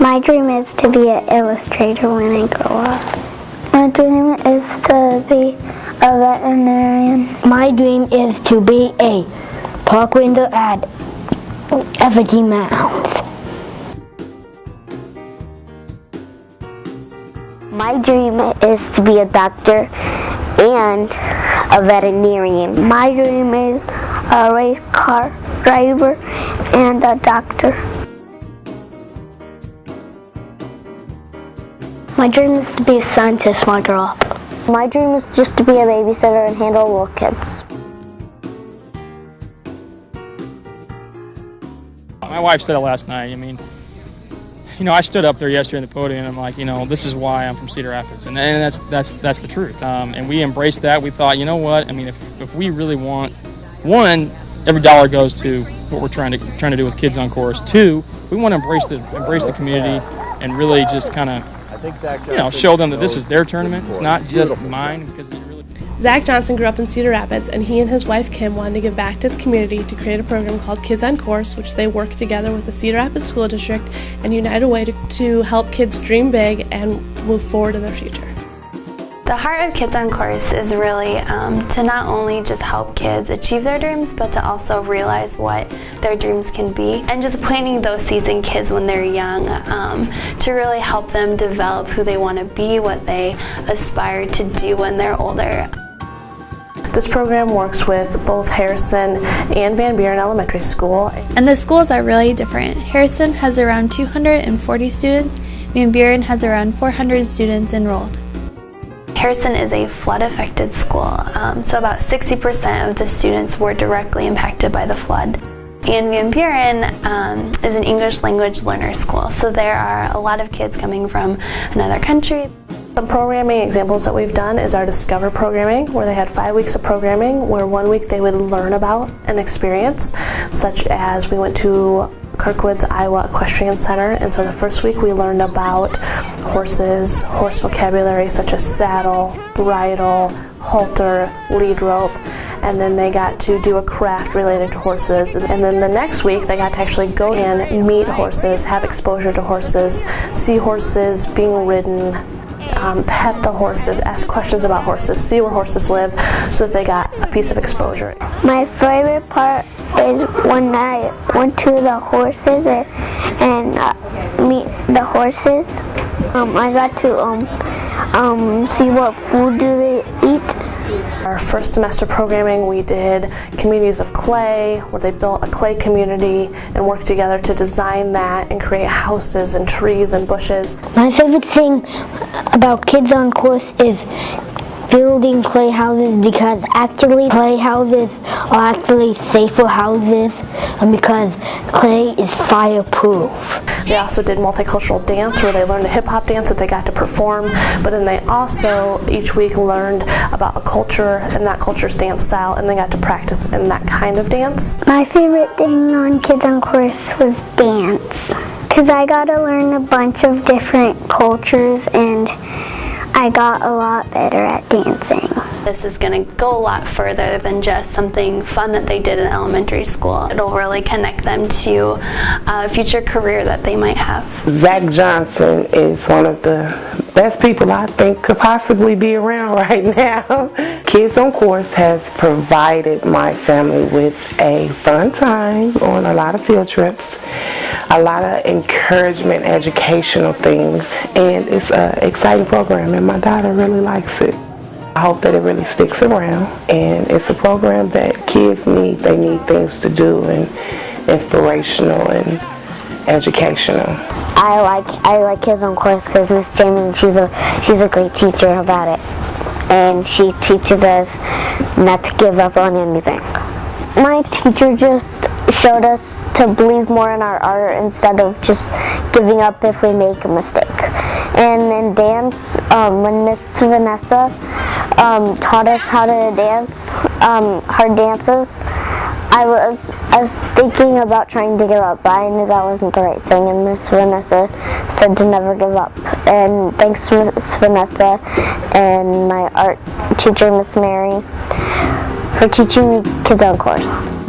My dream is to be an illustrator when I grow up. My dream is to be a veterinarian. My dream is to be a park ranger at Effigy Mounds. My dream is to be a doctor and a veterinarian. My dream is a race car driver and a doctor. My dream is to be a scientist when I grow up. My dream is just to be a babysitter and handle little kids. My wife said it last night. I mean, you know, I stood up there yesterday in the podium and I'm like, you know, this is why I'm from Cedar Rapids. And, and that's, that's, that's the truth. Um, and we embraced that. We thought, you know what? I mean, if, if we really want, one, every dollar goes to what we're trying to, trying to do with Kids on Course. Two, we want to embrace the, embrace the community and really just kind of, you know, show them that this is their tournament. It's not just mine because it really. Zach Johnson grew up in Cedar Rapids, and he and his wife Kim wanted to give back to the community to create a program called Kids on Course, which they work together with the Cedar Rapids School District and United Way to, to help kids dream big and move forward in their future. The heart of Kids on Course is really um, to not only just help kids achieve their dreams, but to also realize what their dreams can be. And just planting those seeds in kids when they're young um, to really help them develop who they want to be, what they aspire to do when they're older. This program works with both Harrison and Van Buren Elementary School. And the schools are really different. Harrison has around 240 students, Van Buren has around 400 students enrolled. Harrison is a flood affected school, um, so about 60% of the students were directly impacted by the flood. And Van Buren um, is an English language learner school, so there are a lot of kids coming from another country. Some programming examples that we've done is our Discover programming, where they had five weeks of programming, where one week they would learn about an experience, such as we went to Kirkwoods Iowa Equestrian Center, and so the first week we learned about horses, horse vocabulary such as saddle, bridle, halter, lead rope, and then they got to do a craft related to horses. And then the next week they got to actually go in, meet horses, have exposure to horses, see horses being ridden, um, pet the horses, ask questions about horses, see where horses live, so that they got a piece of exposure. My favorite part is when I went to the horses and uh, meet the horses. Um, I got to um, um, see what food do they eat. Our first semester programming we did communities of clay where they built a clay community and worked together to design that and create houses and trees and bushes. My favorite thing about Kids on Course is building clay houses because actually clay houses are actually safer houses and because clay is fireproof. They also did multicultural dance where they learned a hip hop dance that they got to perform, but then they also each week learned about a culture and that culture's dance style and they got to practice in that kind of dance. My favorite thing on Kids on Course was dance because I got to learn a bunch of different cultures and I got a lot better at dancing. This is going to go a lot further than just something fun that they did in elementary school. It'll really connect them to a future career that they might have. Zach Johnson is one of the best people I think could possibly be around right now. Kids on Course has provided my family with a fun time on a lot of field trips a lot of encouragement, educational things, and it's an exciting program, and my daughter really likes it. I hope that it really sticks around, and it's a program that kids need. They need things to do, and inspirational and educational. I like I like Kids on Course because Miss Jamin, she's a she's a great teacher about it, and she teaches us not to give up on anything. My teacher just showed us to believe more in our art instead of just giving up if we make a mistake. And in dance, um, when Miss Vanessa um, taught us how to dance, um, her dances, I was, I was thinking about trying to give up, but I knew that wasn't the right thing, and Miss Vanessa said to never give up. And thanks to Miss Vanessa and my art teacher, Miss Mary, for teaching me Kids on Course.